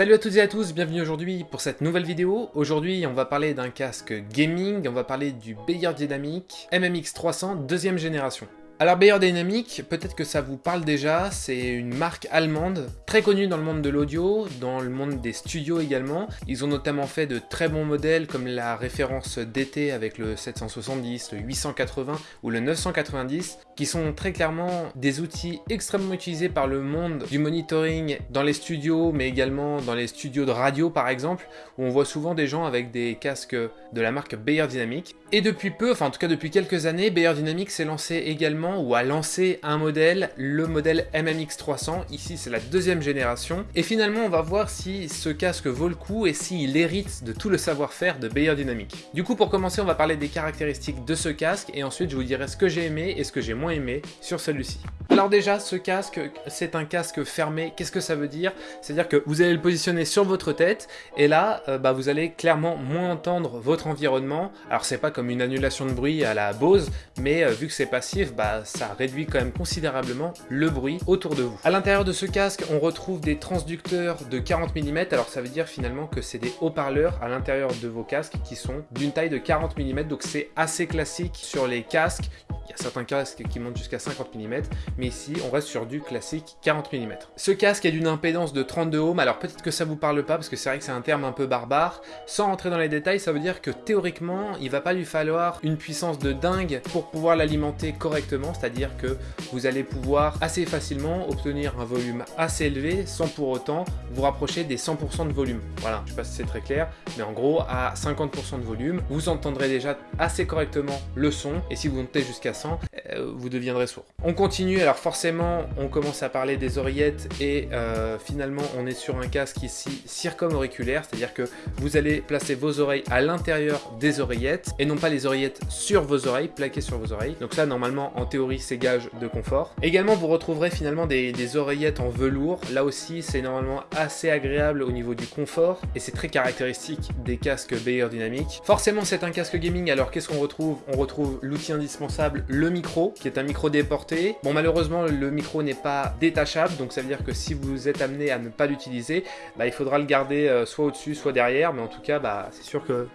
Salut à toutes et à tous, bienvenue aujourd'hui pour cette nouvelle vidéo. Aujourd'hui, on va parler d'un casque gaming, on va parler du Beyer Dynamic MMX 300 deuxième génération. Alors Beyer Dynamic, peut-être que ça vous parle déjà, c'est une marque allemande, très connue dans le monde de l'audio, dans le monde des studios également. Ils ont notamment fait de très bons modèles comme la référence DT avec le 770, le 880 ou le 990, qui sont très clairement des outils extrêmement utilisés par le monde du monitoring dans les studios, mais également dans les studios de radio par exemple, où on voit souvent des gens avec des casques de la marque Beyer Dynamic. Et depuis peu, enfin en tout cas depuis quelques années, Beyer Dynamic s'est lancé également ou a lancé un modèle, le modèle MMX 300. Ici, c'est la deuxième génération. Et finalement, on va voir si ce casque vaut le coup et s'il hérite de tout le savoir-faire de Beyer Dynamic. Du coup, pour commencer, on va parler des caractéristiques de ce casque et ensuite, je vous dirai ce que j'ai aimé et ce que j'ai moins aimé sur celui-ci. Alors déjà, ce casque, c'est un casque fermé. Qu'est-ce que ça veut dire? C'est-à-dire que vous allez le positionner sur votre tête et là, euh, bah, vous allez clairement moins entendre votre environnement. Alors c'est pas comme une annulation de bruit à la Bose, mais euh, vu que c'est passif, bah, ça réduit quand même considérablement le bruit autour de vous. À l'intérieur de ce casque, on retrouve des transducteurs de 40 mm, alors ça veut dire finalement que c'est des haut-parleurs à l'intérieur de vos casques qui sont d'une taille de 40 mm, donc c'est assez classique sur les casques. Il y a certains casques qui montent jusqu'à 50 mm, mais ici on reste sur du classique 40 mm. Ce casque est d'une impédance de 32 ohms, alors peut-être que ça vous parle pas parce que c'est vrai que c'est un terme un peu barbare. Sans rentrer dans les détails, ça veut dire que théoriquement, il va pas lui falloir une puissance de dingue pour pouvoir l'alimenter correctement c'est-à-dire que vous allez pouvoir assez facilement obtenir un volume assez élevé sans pour autant vous rapprocher des 100% de volume. Voilà, je sais pas si c'est très clair, mais en gros, à 50% de volume, vous entendrez déjà assez correctement le son, et si vous montez jusqu'à 100, euh, vous deviendrez sourd. On continue, alors forcément, on commence à parler des oreillettes, et euh, finalement, on est sur un casque ici circum-auriculaire, c'est-à-dire que vous allez placer vos oreilles à l'intérieur des oreillettes, et non pas les oreillettes sur vos oreilles, plaquées sur vos oreilles. Donc ça, normalement, en théorie, ces gages de confort. Également, vous retrouverez finalement des, oreillettes en velours. Là aussi, c'est normalement assez agréable au niveau du confort et c'est très caractéristique des casques Beyer Dynamic. Forcément, c'est un casque gaming, alors qu'est-ce qu'on retrouve? On retrouve l'outil indispensable, le micro, qui est un micro déporté. Bon, malheureusement, le micro n'est pas détachable, donc ça veut dire que si vous êtes amené à ne pas l'utiliser, bah, il faudra le garder euh, soit au-dessus, soit derrière, mais en tout cas, bah, c'est sûr que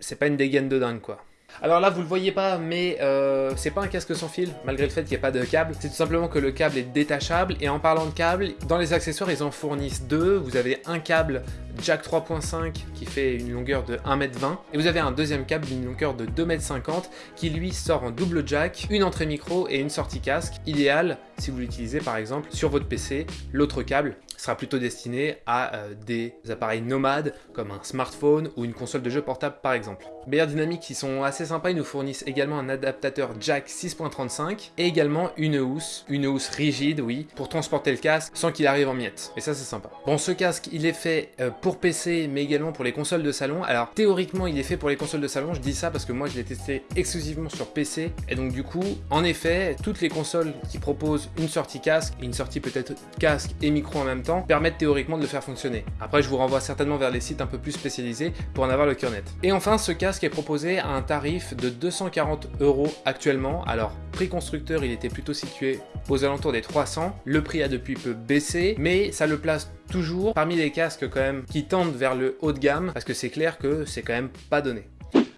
c'est pas une dégaine de dingue, quoi. Alors là, vous le voyez pas, mais euh, c'est pas un casque sans fil, malgré le fait qu'il n'y ait pas de câble. C'est tout simplement que le câble est détachable. Et en parlant de câble, dans les accessoires, ils en fournissent deux. Vous avez un câble jack 3.5 qui fait une longueur de 1m20 et vous avez un deuxième câble d'une longueur de 2m50 qui lui sort en double jack, une entrée micro et une sortie casque, idéal si vous l'utilisez par exemple sur votre PC. L'autre câble sera plutôt destiné à euh, des appareils nomades comme un smartphone ou une console de jeu portable par exemple. Beyer Dynamic qui sont assez sympas, ils nous fournissent également un adaptateur jack 6.35 et également une housse, une housse rigide oui, pour transporter le casque sans qu'il arrive en miettes. Et ça c'est sympa. Bon ce casque il est fait euh, pour PC, mais également pour les consoles de salon. Alors théoriquement, il est fait pour les consoles de salon. Je dis ça parce que moi, je l'ai testé exclusivement sur PC. Et donc du coup, en effet, toutes les consoles qui proposent une sortie casque, une sortie peut-être casque et micro en même temps, permettent théoriquement de le faire fonctionner. Après, je vous renvoie certainement vers les sites un peu plus spécialisés pour en avoir le cœur net. Et enfin, ce casque est proposé à un tarif de 240 euros actuellement. Alors, prix constructeur, il était plutôt situé aux alentours des 300. Le prix a depuis peu baissé, mais ça le place toujours parmi les casques quand même qui tendent vers le haut de gamme parce que c'est clair que c'est quand même pas donné.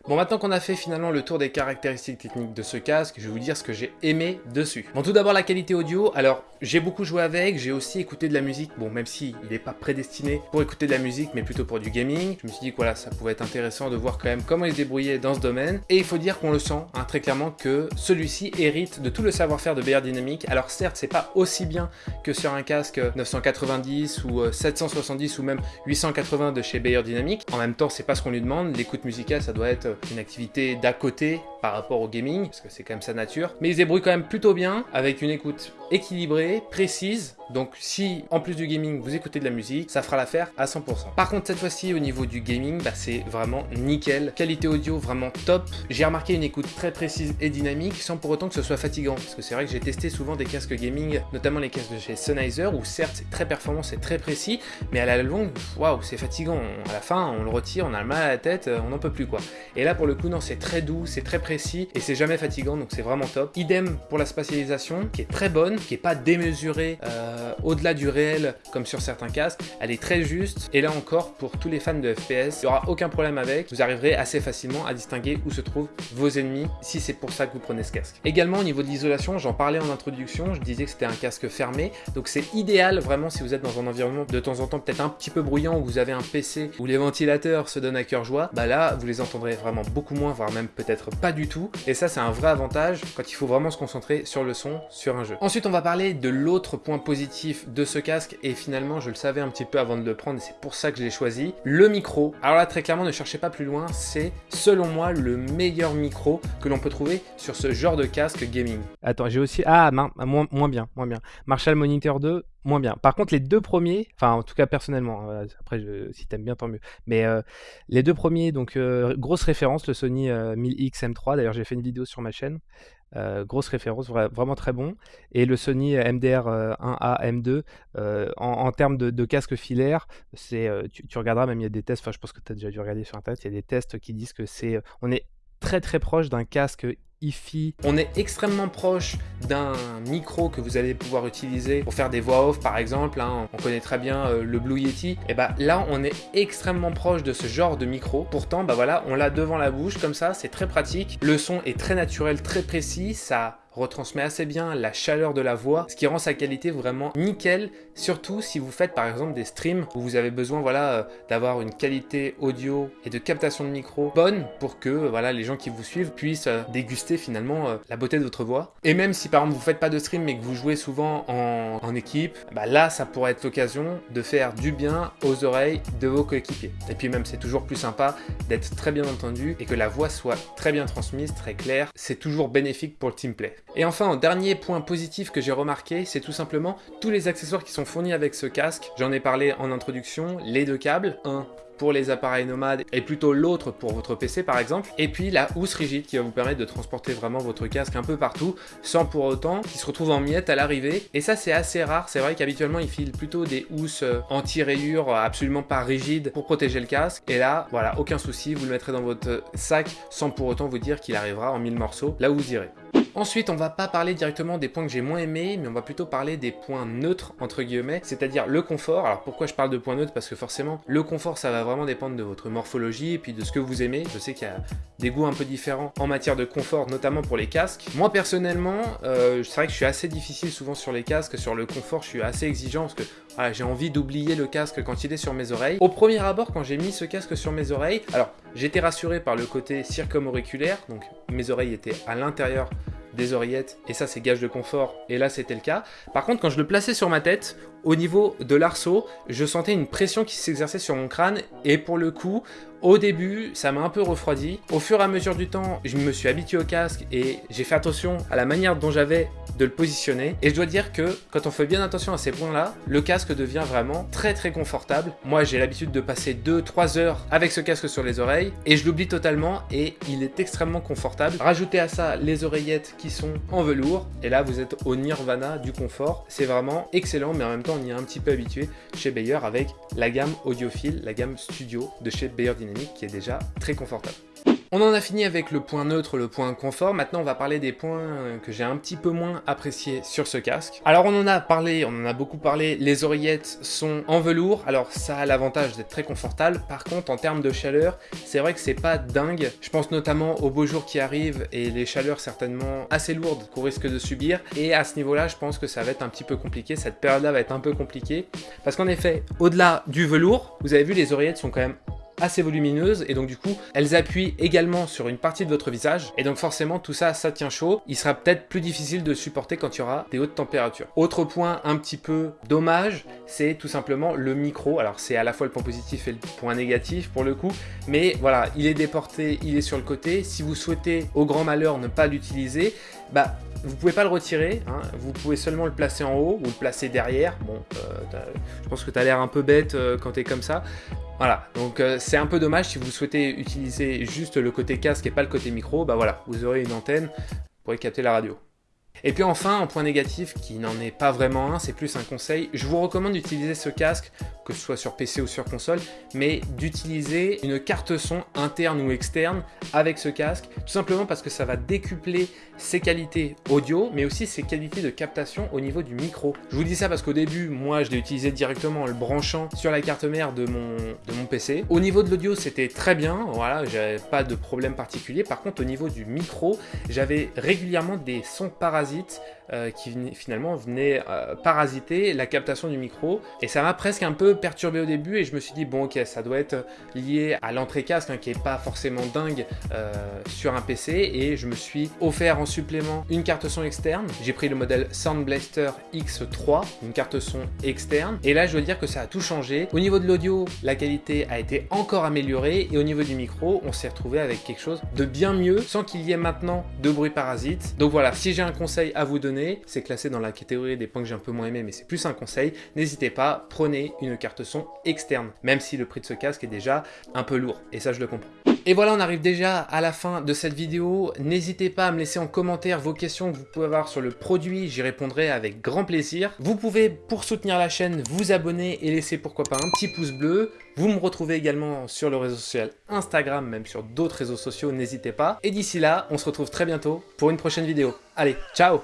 Bon, maintenant qu'on a fait finalement le tour des caractéristiques techniques de ce casque, je vais vous dire ce que j'ai aimé dessus. Bon, tout d'abord la qualité audio. Alors, j'ai beaucoup joué avec, j'ai aussi écouté de la musique. Bon, même si il n'est pas prédestiné pour écouter de la musique, mais plutôt pour du gaming. Je me suis dit que voilà, ça pouvait être intéressant de voir quand même comment il se débrouillait dans ce domaine. Et il faut dire qu'on le sent hein, très clairement que celui-ci hérite de tout le savoir-faire de BR Dynamic. Alors certes, c'est pas aussi bien que sur un casque 990 ou 770 euh, ou même 880 de chez Bayer Dynamic. En même temps, c'est pas ce qu'on lui demande. L'écoute musicale, ça doit être une activité d'à côté par rapport au gaming, parce que c'est quand même sa nature. Mais il se quand même plutôt bien, avec une écoute équilibrée, précise. Donc si, en plus du gaming, vous écoutez de la musique, ça fera l'affaire à 100%. Par contre, cette fois-ci, au niveau du gaming, bah, c'est vraiment nickel. Qualité audio vraiment top. J'ai remarqué une écoute très précise et dynamique, sans pour autant que ce soit fatigant. Parce que c'est vrai que j'ai testé souvent des casques gaming, notamment les casques de chez Sennheiser, où certes, c'est très performant, c'est très précis, mais à la longue, waouh, c'est fatigant. À la fin, on le retire, on a le mal à la tête, on n'en peut plus quoi. Et là, pour le coup, non, c'est très doux, c'est très précis, et c'est jamais fatigant, donc c'est vraiment top. Idem pour la spatialisation, qui est très bonne. Qui est pas démesurée euh, au-delà du réel comme sur certains casques. Elle est très juste et là encore pour tous les fans de FPS, il n'y aura aucun problème avec. Vous arriverez assez facilement à distinguer où se trouvent vos ennemis si c'est pour ça que vous prenez ce casque. Également au niveau de l'isolation, j'en parlais en introduction, je disais que c'était un casque fermé, donc c'est idéal vraiment si vous êtes dans un environnement de temps en temps peut-être un petit peu bruyant où vous avez un PC où les ventilateurs se donnent à cœur joie, bah là vous les entendrez vraiment beaucoup moins, voire même peut-être pas du tout. Et ça c'est un vrai avantage quand il faut vraiment se concentrer sur le son, sur un jeu. Ensuite on va parler de l'autre point positif de ce casque et finalement je le savais un petit peu avant de le prendre et c'est pour ça que je l'ai choisi. Le micro. Alors là très clairement ne cherchez pas plus loin, c'est selon moi le meilleur micro que l'on peut trouver sur ce genre de casque gaming. Attends j'ai aussi... Ah moins, moins bien, moins bien. Marshall Monitor 2, moins bien. Par contre, les deux premiers, enfin en tout cas personnellement, hein, après je, si t'aimes bien tant mieux, mais euh, les deux premiers, donc euh, grosse référence, le Sony 1000X euh, M3, d'ailleurs j'ai fait une vidéo sur ma chaîne, grosse référence, vraiment très bon, et le Sony MDR 1A M2, en, termes de, casque filaire, c'est, tu, tu, regarderas, même il y a des tests, enfin je pense que tu as déjà dû regarder sur internet, il y a des tests qui disent que c'est, on est très très proche d'un casque on est extrêmement proche d'un micro que vous allez pouvoir utiliser pour faire des voix off par exemple. Hein. On connaît très bien euh, le Blue Yeti. Et bah là, on est extrêmement proche de ce genre de micro. Pourtant, bah voilà, on l'a devant la bouche comme ça, c'est très pratique. Le son est très naturel, très précis. Ça retransmet assez bien la chaleur de la voix, ce qui rend sa qualité vraiment nickel, surtout si vous faites par exemple des streams où vous avez besoin voilà, euh, d'avoir une qualité audio et de captation de micro bonne pour que voilà, les gens qui vous suivent puissent euh, déguster finalement euh, la beauté de votre voix. Et même si par exemple vous faites pas de stream mais que vous jouez souvent en, en équipe, bah là ça pourrait être l'occasion de faire du bien aux oreilles de vos coéquipiers. Et puis même c'est toujours plus sympa d'être très bien entendu et que la voix soit très bien transmise, très claire. C'est toujours bénéfique pour le teamplay. Et enfin, dernier point positif que j'ai remarqué, c'est tout simplement tous les accessoires qui sont fournis avec ce casque. J'en ai parlé en introduction, les deux câbles, un pour les appareils nomades et plutôt l'autre pour votre PC par exemple. Et puis la housse rigide qui va vous permettre de transporter vraiment votre casque un peu partout sans pour autant qu'il se retrouve en miettes à l'arrivée. Et ça c'est assez rare, c'est vrai qu'habituellement ils filent plutôt des housses euh, anti-rayures absolument pas rigides pour protéger le casque. Et là, voilà, aucun souci, vous le mettrez dans votre sac sans pour autant vous dire qu'il arrivera en mille morceaux là où vous irez. Ensuite, on va pas parler directement des points que j'ai moins aimés, mais on va plutôt parler des points neutres, entre guillemets, c'est-à-dire le confort. Alors pourquoi je parle de points neutres? Parce que forcément, le confort, ça va vraiment dépendre de votre morphologie et puis de ce que vous aimez. Je sais qu'il y a des goûts un peu différents en matière de confort, notamment pour les casques. Moi, personnellement, euh, c'est vrai que je suis assez difficile souvent sur les casques, sur le confort, je suis assez exigeant parce que j'ai envie d'oublier le casque quand il est sur mes oreilles. Au premier abord, quand j'ai mis ce casque sur mes oreilles, alors j'étais rassuré par le côté circumauriculaire, donc mes oreilles étaient à l'intérieur oreillettes, et ça c'est gage de confort, et là c'était le cas. Par contre, quand je le plaçais sur ma tête, au niveau de l'arceau, je sentais une pression qui s'exerçait sur mon crâne, et pour le coup, au début, ça m'a un peu refroidi. Au fur et à mesure du temps, je me suis habitué au casque et j'ai fait attention à la manière dont j'avais de le positionner. Et je dois dire que quand on fait bien attention à ces points-là, le casque devient vraiment très très confortable. Moi, j'ai l'habitude de passer 2-3 heures avec ce casque sur les oreilles et je l'oublie totalement et il est extrêmement confortable. Rajoutez à ça les oreillettes qui sont en velours et là, vous êtes au nirvana du confort. C'est vraiment excellent, mais en même temps, on y est un petit peu habitué chez Bayer avec la gamme audiophile, la gamme studio de chez Bayer Dynamics qui est déjà très confortable. On en a fini avec le point neutre, le point confort. Maintenant, on va parler des points que j'ai un petit peu moins appréciés sur ce casque. Alors, on en a parlé, on en a beaucoup parlé. Les oreillettes sont en velours. Alors, ça a l'avantage d'être très confortable. Par contre, en termes de chaleur, c'est vrai que c'est pas dingue. Je pense notamment aux beaux jours qui arrivent et les chaleurs certainement assez lourdes qu'on risque de subir. Et à ce niveau-là, je pense que ça va être un petit peu compliqué. Cette période-là va être un peu compliquée. Parce qu'en effet, au-delà du velours, vous avez vu, les oreillettes sont quand même assez volumineuses et donc du coup elles appuient également sur une partie de votre visage et donc forcément tout ça ça tient chaud il sera peut-être plus difficile de supporter quand il y aura des hautes températures autre point un petit peu dommage c'est tout simplement le micro alors c'est à la fois le point positif et le point négatif pour le coup mais voilà il est déporté il est sur le côté si vous souhaitez au grand malheur ne pas l'utiliser bah vous pouvez pas le retirer, hein. vous pouvez seulement le placer en haut ou le placer derrière. Bon, euh, je pense que tu as l'air un peu bête euh, quand tu es comme ça. Voilà, donc euh, c'est un peu dommage si vous souhaitez utiliser juste le côté casque et pas le côté micro, bah voilà, vous aurez une antenne, pour capter la radio. Et puis enfin, un point négatif qui n'en est pas vraiment un, c'est plus un conseil, je vous recommande d'utiliser ce casque, que ce soit sur PC ou sur console, mais d'utiliser une carte son interne ou externe avec ce casque, tout simplement parce que ça va décupler ses qualités audio, mais aussi ses qualités de captation au niveau du micro. Je vous dis ça parce qu'au début, moi je l'ai utilisé directement en le branchant sur la carte mère de mon, de mon PC. Au niveau de l'audio, c'était très bien, voilà, j'avais pas de problème particulier. Par contre, au niveau du micro, j'avais régulièrement des sons parasites parasites euh, qui finalement venait euh, parasiter la captation du micro. Et ça m'a presque un peu perturbé au début et je me suis dit, bon ok, ça doit être lié à l'entrée casque hein, qui est pas forcément dingue euh, sur un PC. Et je me suis offert en supplément une carte son externe. J'ai pris le modèle Sound Blaster X3, une carte son externe. Et là, je dois dire que ça a tout changé. Au niveau de l'audio, la qualité a été encore améliorée. Et au niveau du micro, on s'est retrouvé avec quelque chose de bien mieux sans qu'il y ait maintenant de bruit parasite. Donc voilà, si j'ai un conseil à vous donner, c'est classé dans la catégorie des points que j'ai un peu moins aimé, mais c'est plus un conseil, n'hésitez pas, prenez une carte son externe, même si le prix de ce casque est déjà un peu lourd, et ça je le comprends. Et voilà, on arrive déjà à la fin de cette vidéo. N'hésitez pas à me laisser en commentaire vos questions que vous pouvez avoir sur le produit, j'y répondrai avec grand plaisir. Vous pouvez, pour soutenir la chaîne, vous abonner et laisser pourquoi pas un petit pouce bleu. Vous me retrouvez également sur le réseau social Instagram, même sur d'autres réseaux sociaux, n'hésitez pas. Et d'ici là, on se retrouve très bientôt pour une prochaine vidéo. Allez, ciao